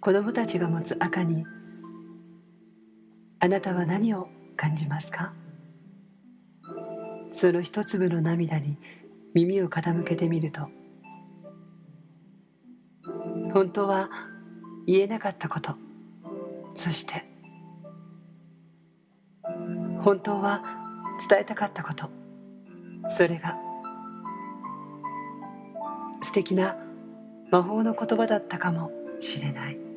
子供たちが持つ赤にあなたは何を感じますか？その一粒の涙に耳を傾けてみると本当は言えなかったことそして本当は伝えたかったことそれが素敵な魔法の言葉だったかもしれない。